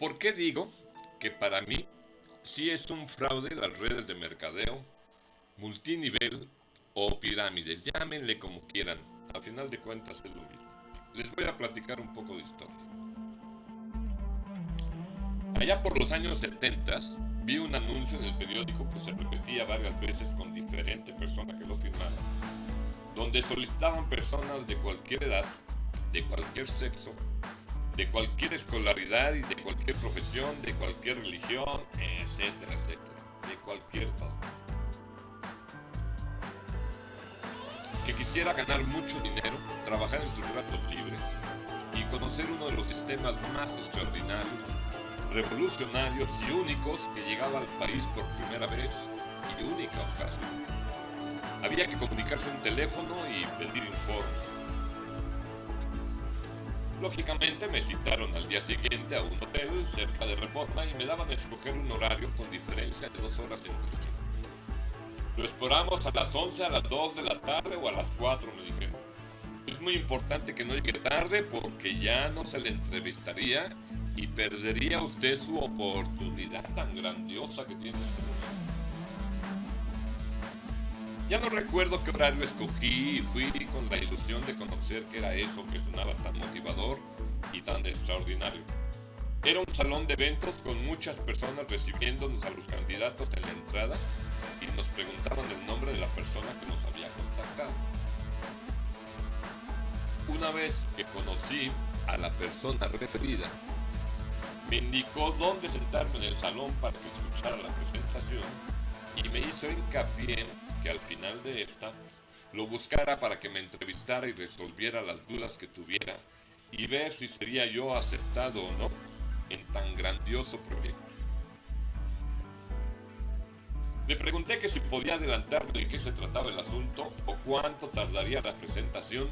¿Por qué digo que para mí sí es un fraude las redes de mercadeo, multinivel o pirámides? Llámenle como quieran. Al final de cuentas es lo mismo. Les voy a platicar un poco de historia. Allá por los años 70 vi un anuncio en el periódico que se repetía varias veces con diferente persona que lo firmara, donde solicitaban personas de cualquier edad, de cualquier sexo, de cualquier escolaridad y de cualquier profesión, de cualquier religión, etcétera, etcétera, de cualquier todo. Que quisiera ganar mucho dinero, trabajar en sus ratos libres y conocer uno de los sistemas más extraordinarios, revolucionarios y únicos que llegaba al país por primera vez y única ocasión. Había que comunicarse un teléfono y pedir informes Lógicamente me citaron al día siguiente a un hotel cerca de Reforma y me daban a escoger un horario con diferencia de dos horas entre sí. Lo esperamos a las 11, a las 2 de la tarde o a las 4, me dijeron. Es muy importante que no llegue tarde porque ya no se le entrevistaría y perdería usted su oportunidad tan grandiosa que tiene. Ya no recuerdo qué horario escogí y fui con la ilusión de conocer qué era eso que sonaba tan motivador y tan extraordinario. Era un salón de eventos con muchas personas recibiéndonos a los candidatos en la entrada y nos preguntaban el nombre de la persona que nos había contactado. Una vez que conocí a la persona referida, me indicó dónde sentarme en el salón para que escuchara la presentación y me hizo hincapié que al final de esta lo buscara para que me entrevistara y resolviera las dudas que tuviera y ver si sería yo aceptado o no en tan grandioso proyecto. Le pregunté que si podía adelantarme de qué se trataba el asunto o cuánto tardaría la presentación,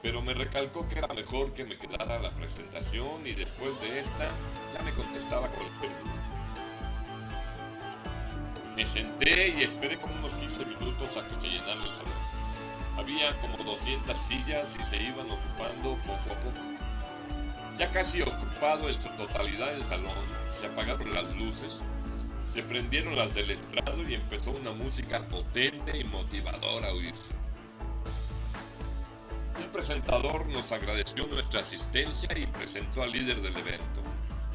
pero me recalcó que era mejor que me quedara la presentación y después de esta ya me contestaba cualquier duda. Me senté y esperé como unos 15 minutos a que se llenara el salón. Había como 200 sillas y se iban ocupando poco a poco. Ya casi ocupado en su totalidad el salón, se apagaron las luces, se prendieron las del estrado y empezó una música potente y motivadora a oírse. Un presentador nos agradeció nuestra asistencia y presentó al líder del evento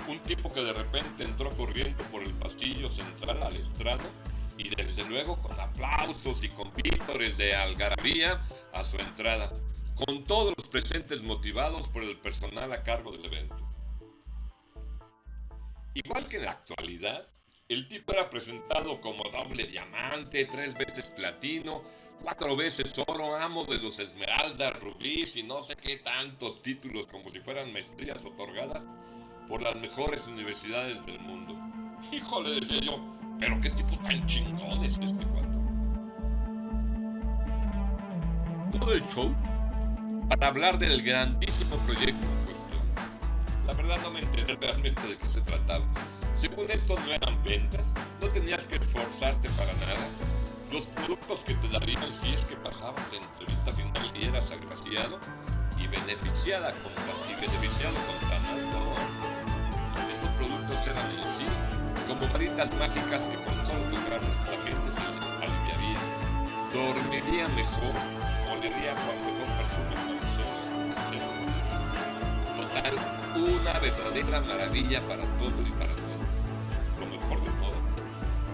un tipo que de repente entró corriendo por el pasillo central al estrado y desde luego con aplausos y con vítores de algarabía a su entrada, con todos los presentes motivados por el personal a cargo del evento. Igual que en la actualidad, el tipo era presentado como doble diamante, tres veces platino, cuatro veces oro, amo de los esmeraldas, rubíes y no sé qué tantos títulos como si fueran maestrías otorgadas por las mejores universidades del mundo. Híjole, decía yo, pero qué tipo tan chingón es este cuento. Todo el show para hablar del grandísimo proyecto en cuestión. La verdad no me enteré realmente de qué se trataba. Según esto no eran ventas, no tenías que esforzarte para nada. Los productos que te darían si es que pasabas la entrevista final y eras agraciado y beneficiada contra, y beneficiado contra nada productos en sí como varitas mágicas que con solo tocarlas la gente se aliviaría, dormiría mejor, olería con mejor perfume francés, Total, una verdadera maravilla para todo y para todos. Lo mejor de todo.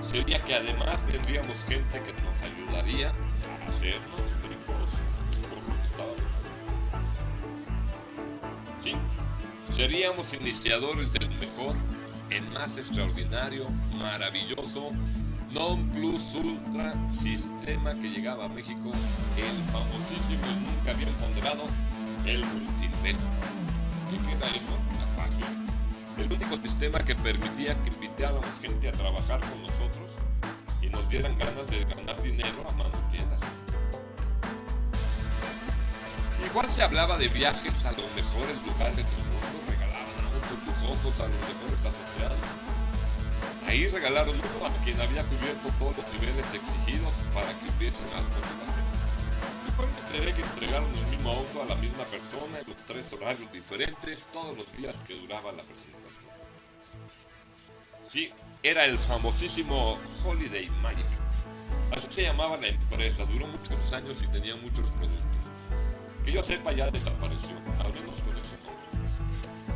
Sería que además tendríamos gente que nos ayudaría a hacernos ricos por lo que estábamos Sí, Seríamos iniciadores del mejor, el más extraordinario, maravilloso, non plus ultra sistema que llegaba a México, el famosísimo y nunca bien ponderado, el multinivel. ¿Qué era eso? El único sistema que permitía que invitáramos gente a trabajar con nosotros y nos dieran ganas de ganar dinero a manos llenas. Igual se hablaba de viajes a los mejores lugares del mundo Ahí regalaron uno a quien había cubierto todos los niveles exigidos para que hubiese más motivación. Después me que entregaron el mismo auto a la misma persona en los tres horarios diferentes todos los días que duraba la presentación. Sí, era el famosísimo Holiday Magic. Así se llamaba la empresa, duró muchos años y tenía muchos productos. Que yo sepa ya desapareció, al menos con nombre.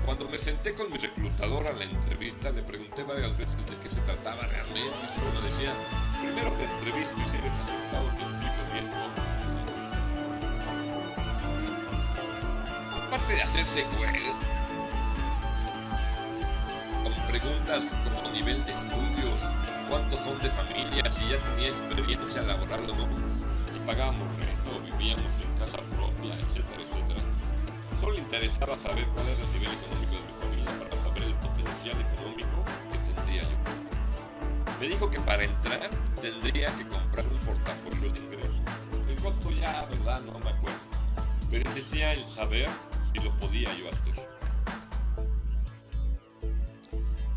Cuando me senté con mi reclutador a la entrevista, le pregunté varias veces de qué se trataba realmente y me decía, primero te entrevisto y si eres aceptado te explico bien todo. Aparte de hacerse güey, con preguntas como nivel de estudios, cuántos son de familia, si ya tenía experiencia laboral o no, si pagábamos rento, vivíamos en casa propia, etcétera, etcétera. Solo interesaba saber cuál era el nivel económico de mi familia para saber el potencial económico que tendría yo. Me dijo que para entrar tendría que comprar un portafolio de ingresos. El costo ya, verdad, no me acuerdo. Pero decía el saber si lo podía yo hacer.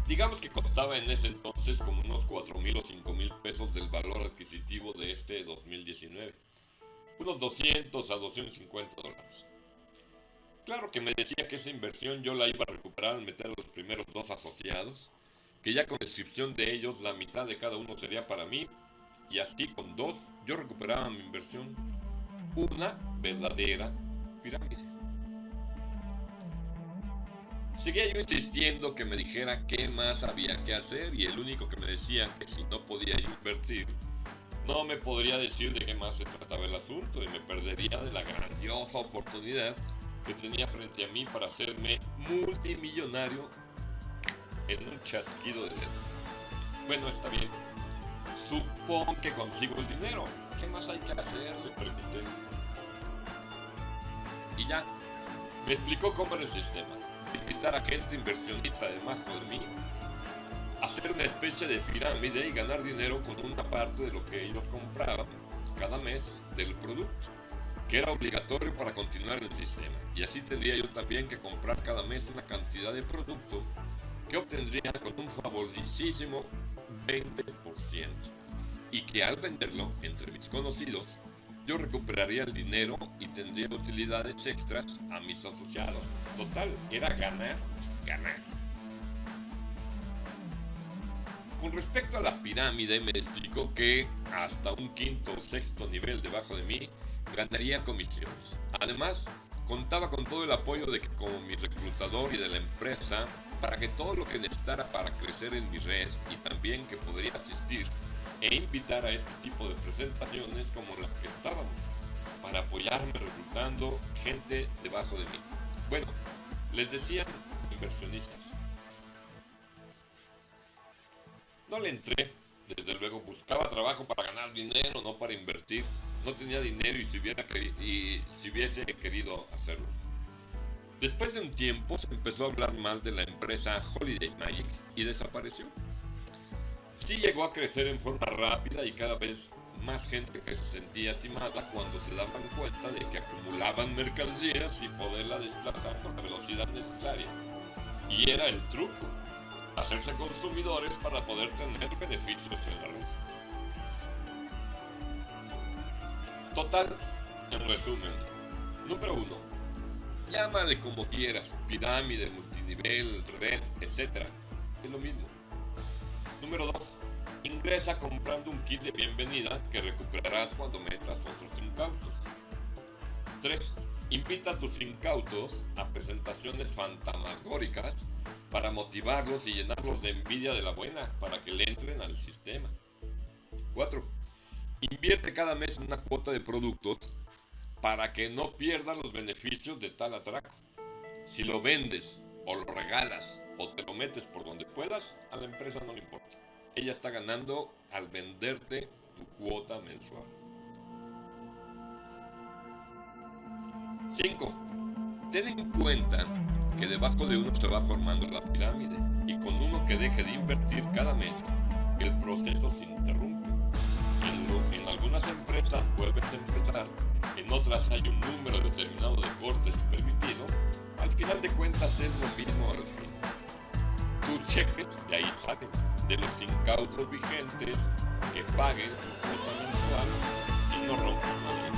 Digamos que costaba en ese entonces como unos 4 mil o 5 mil pesos del valor adquisitivo de este 2019. Unos 200 a 250 dólares. Claro que me decía que esa inversión yo la iba a recuperar al meter a los primeros dos asociados, que ya con descripción de ellos la mitad de cada uno sería para mí, y así con dos yo recuperaba mi inversión. Una verdadera pirámide. Seguía yo insistiendo que me dijera qué más había que hacer y el único que me decía que si no podía invertir, no me podría decir de qué más se trataba el asunto y me perdería de la grandiosa oportunidad que tenía frente a mí para hacerme multimillonario en un chasquido de dedos. Bueno, está bien. Supongo que consigo el dinero. ¿Qué más hay que hacer? Le pregunté. Y ya, me explicó cómo era el sistema invitar a gente inversionista debajo de mí, hacer una especie de pirámide y ganar dinero con una parte de lo que ellos compraban cada mes del producto, que era obligatorio para continuar el sistema. Y así tendría yo también que comprar cada mes una cantidad de producto que obtendría con un favorisísimo 20%. Y que al venderlo entre mis conocidos, yo recuperaría el dinero y tendría utilidades extras a mis asociados. Total, era ganar, ganar. Con respecto a la pirámide, me explicó que hasta un quinto o sexto nivel debajo de mí ganaría comisiones. Además, contaba con todo el apoyo de como mi reclutador y de la empresa para que todo lo que necesitara para crecer en mi red y también que podría asistir e invitar a este tipo de presentaciones como las que estábamos para apoyarme reclutando gente debajo de mí. Bueno, les decían inversionistas. No le entré, desde luego buscaba trabajo para ganar dinero, no para invertir. No tenía dinero y si, hubiera hubiese querido hacerlo. Después de un tiempo se empezó a hablar mal de la empresa Holiday Magic y desapareció sí llegó a crecer en forma rápida y cada vez más gente que se sentía timada cuando se daban cuenta de que acumulaban mercancías y poderla desplazar con la velocidad necesaria. Y era el truco, hacerse consumidores para poder tener beneficios en la red. Total, en resumen, número uno, llámale como quieras, pirámide, multinivel, red, etc. Es lo mismo. Número 2. Ingresa comprando un kit de bienvenida que recuperarás cuando metas otros incautos. 3. Invita a tus incautos a presentaciones fantasmagóricas para motivarlos y llenarlos de envidia de la buena para que le entren al sistema. 4. Invierte cada mes una cuota de productos para que no pierdas los beneficios de tal atraco. Si lo vendes o lo regalas o te lo metes por donde puedas, a la empresa no le importa. Ella está ganando al venderte tu cuota mensual. 5. Ten en cuenta que debajo de uno se va formando la pirámide y con uno que deje de invertir cada mes, el proceso se interrumpe. En, algunas empresas vuelves empezar, en otras hay un número determinado de cortes permitido, al final de cuentas es lo mismo al fin tus cheques de ahí salen, de los incautos vigentes que paguen su cuota mensual y no rompan la ley.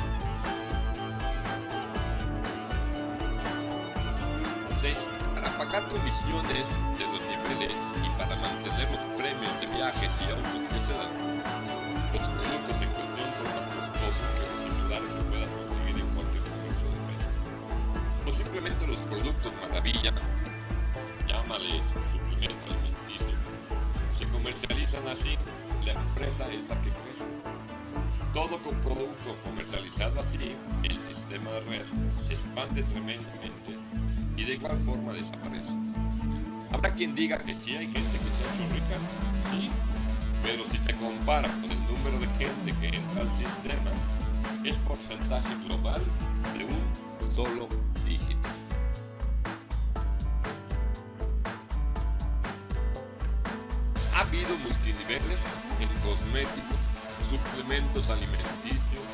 6. Para pagar comisiones de los niveles y para mantener los premios de viajes y autos que se dan, los productos en cuestión son más costosos que los similares que puedas conseguir en cualquier comercio de México. O simplemente los productos maravilla, llámales suplemento alimenticio, se comercializan así, la empresa es la que crece. Todo con producto comercializado así, el sistema de red se expande tremendamente y de igual forma desaparece. Habrá quien diga que sí hay gente que se ha hecho rica, sí, pero si se compara con el número de gente que entra al sistema, es porcentaje global de un solo dígito. Ha habido multiniveles en cosméticos, suplementos alimenticios,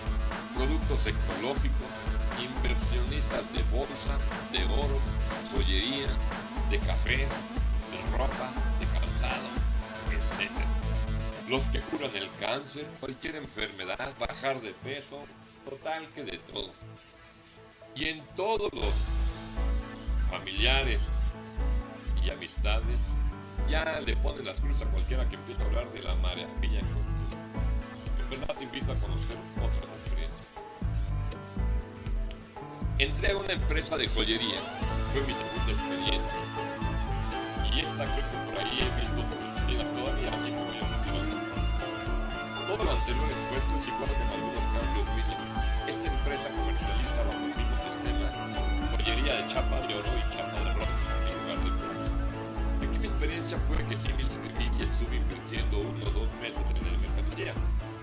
productos ecológicos, inversionistas de bolsa, de oro, joyería, de café, de ropa. Los que curan el cáncer, cualquier enfermedad, bajar de peso, total que de todo. Y en todos los familiares y amistades ya le ponen las cruces a cualquiera que empiece a hablar de la maravilla en verdad te invito a conocer otras experiencias. Entré a una empresa de joyería, fue mi segunda experiencia. Y esta creo que por ahí he visto oficinas todavía, así como yo mencionando. Todo lo anterior expuesto es igual con algunos cambios mínimos. Esta empresa comercializa bajo el mismo sistema joyería de chapa de oro y chapa de ropa en lugar de plata. Aquí mi experiencia fue que sí me inscribí y estuve invirtiendo uno o dos meses en el mercancía.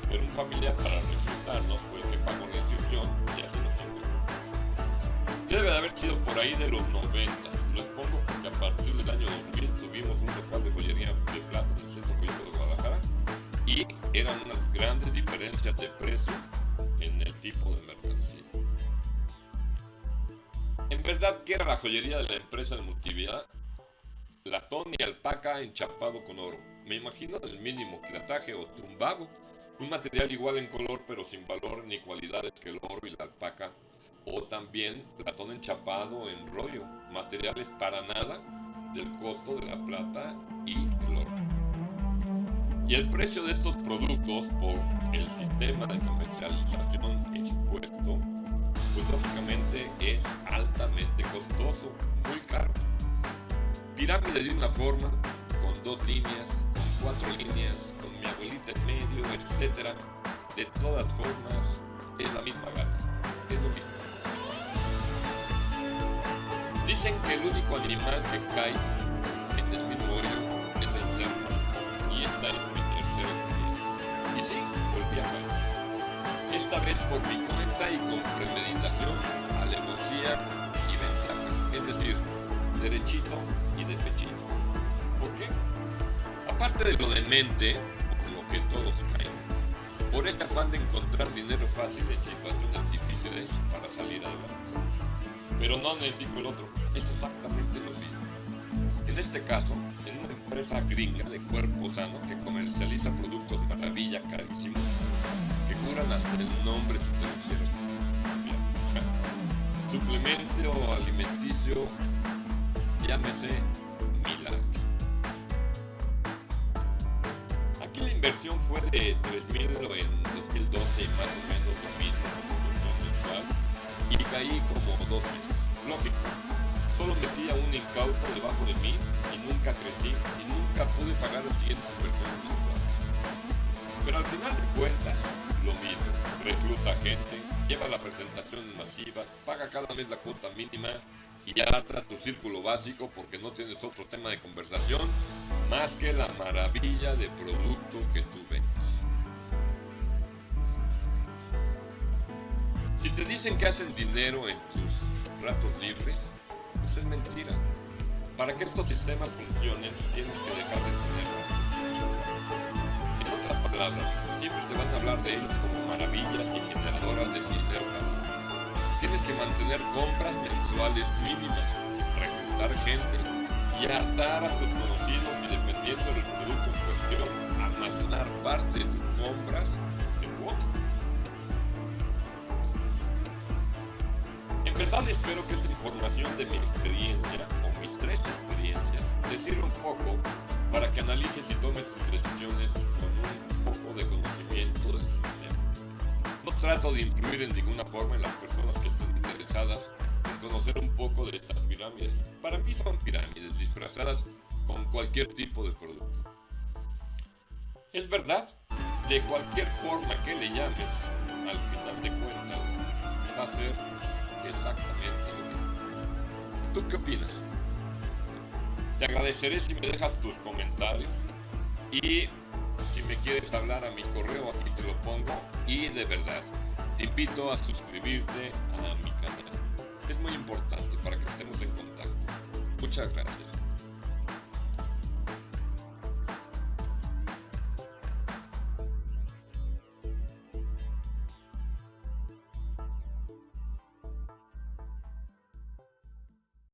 Pero un familiar para reclutarnos fue el que pagó la inscripción y así nos ingresó. Debe de haber sido por ahí de los 90. Eran unas grandes diferencias de precio en el tipo de mercancía. En verdad, ¿qué era la joyería de la empresa de multividad? Latón y alpaca enchapado con oro. Me imagino el mínimo quilataje o tumbado. Un material igual en color pero sin valor ni cualidades que el oro y la alpaca o también latón enchapado en rollo, materiales para nada del costo de la plata y. Y el precio de estos productos por el sistema de comercialización expuesto, pues lógicamente es altamente costoso, muy caro. Pirámide de una forma, con dos líneas, con cuatro líneas, con mi abuelita en medio, etc. De todas formas, es la misma gata, es lo mismo. Dicen que el único animal que cae Esta vez por mi cuenta y con premeditación, alevosía y ventaja. Es decir, derechito y de pechito. ¿Por qué? Aparte de lo de mente, por lo que todos caen, por este afán de encontrar dinero fácil en situaciones difíciles para salir adelante. Pero no les dijo el otro, es exactamente lo mismo. En este caso, en una empresa gringa de cuerpo sano que comercializa productos maravilla carísimos, el nombre si te. Suplemento alimenticio, llámese milagro. Aquí la inversión fue de 3.000 en 2012 y más o menos lo mismo mensual y caí como dos meses. Lógico, solo metía un incauto debajo de mí y nunca crecí y nunca pude pagar las siguientes inversiones. Pero al final de cuentas, lo mismo, recluta gente, lleva las presentaciones masivas, paga cada mes la cuota mínima y arrastra tu círculo básico porque no tienes otro tema de conversación más que la maravilla de producto que tú vendes. Si te dicen que hacen dinero en tus ratos libres, pues es mentira. Para que estos sistemas funcionen, tienes que dejar de tener. Siempre te van a hablar de ellos como maravillas y generadoras de dinero Tienes que mantener compras mensuales mínimas, reclutar gente y atar a tus conocidos y dependiendo del producto en cuestión, almacenar parte de tus compras de cuota. En verdad espero que esta información de mi experiencia trato de influir en ninguna forma en las personas que estén interesadas en conocer un poco de estas pirámides. Para mí son pirámides disfrazadas con cualquier tipo de producto. Es verdad, de cualquier forma que le llames, al final de cuentas, va a ser exactamente lo mismo. ¿Tú qué opinas? Te agradeceré si me dejas tus comentarios y me quieres hablar a mi correo aquí te lo pongo y de verdad te invito a suscribirte a mi canal. Es muy importante para que estemos en contacto. Muchas gracias.